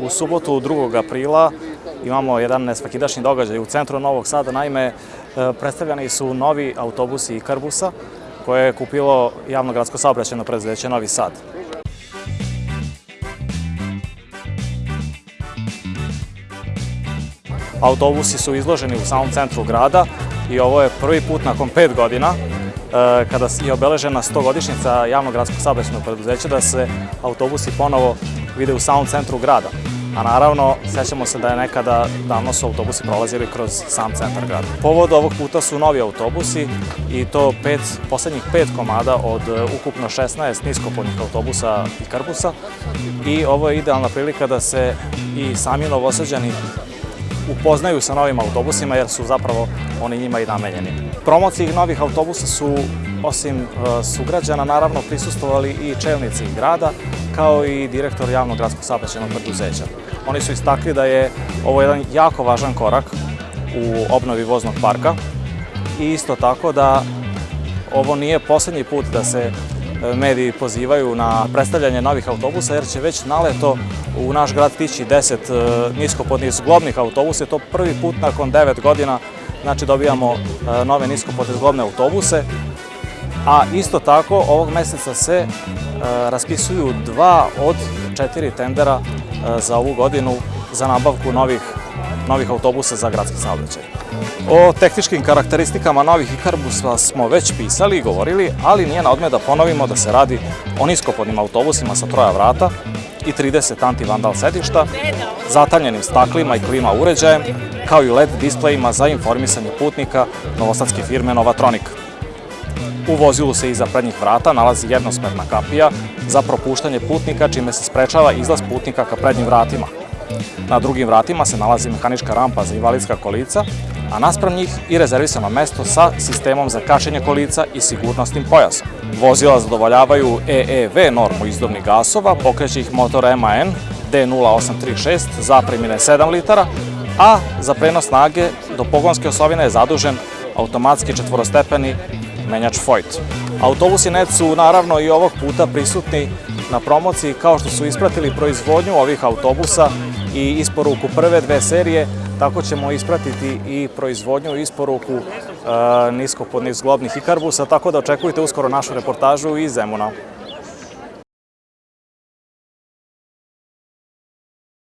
U subotu 2. aprila imamo jedan nesvakidašnji događaj u centru Novog Sada. Naime, e, predstavljani su novi autobusi Ikarbusa koje je kupilo javno gradsko saobraćeno preduzeće Novi Sad. Autobusi su izloženi u samom centru grada i ovo je prvi put nakon pet godina e, kada je obeležena 100-godišnjica javnog gradskog saobraćenog preduzeća da se autobusi ponovo vide u samom centru grada. A naravno, sećamo se da je nekada, davno su autobusi prolazili kroz sam centar grada. Povod ovog puta su novi autobusi i to pet, poslednjih pet komada od e, ukupno 16 niskopodnih autobusa i karbusa. I ovo je idealna prilika da se i sami novosađani upoznaju sa novim autobusima jer su zapravo oni njima i namenjeni. Promociji novih autobusa su osim e, sugrađana naravno prisustovali i čelnici grada kao i direktor javnog gradskog saobraćajnog preduzeća. Oni su istakli da je ovo jedan jako važan korak u obnovi voznog parka i isto tako da ovo nije poslednji put da se mediji pozivaju na predstavljanje novih autobusa, jer će već naleto u naš grad tići 10 e, niskopodnih zglobnih autobusa. To prvi put nakon 9 godina, znači dobijamo e, nove niskopodne zglobne autobuse. A isto tako, ovog meseca se raspisuju dva od četiri tendera za ovu godinu za nabavku novih, novih autobusa za gradski saobraćaj. O tehničkim karakteristikama novih Ikarbusa smo već pisali i govorili, ali nije na odme da ponovimo da se radi o niskopodnim autobusima sa troja vrata i 30 anti-vandal sedišta, zatanjenim staklima i klima uređajem, kao i LED displejima za informisanje putnika novosadske firme Novatronika. U vozilu se iza prednjih vrata nalazi jednosmerna kapija za propuštanje putnika, čime se sprečava izlaz putnika ka prednjim vratima. Na drugim vratima se nalazi mehanička rampa za invalidska kolica, a naspram njih i rezervisano mesto sa sistemom za kašenje kolica i sigurnosnim pojasom. Vozila zadovoljavaju EEV normu izdobnih gasova, pokreće ih motor MAN D0836 zapremine 7 litara, a za prenos snage do pogonske osovine je zadužen automatski četvorostepeni menjač Foyt. Autobusi NET su naravno i ovog puta prisutni na promociji kao što su ispratili proizvodnju ovih autobusa i isporuku prve dve serije, tako ćemo ispratiti i proizvodnju i isporuku e, niskopodnih zglobnih ikarbusa, tako da očekujte uskoro našu reportažu iz Zemuna.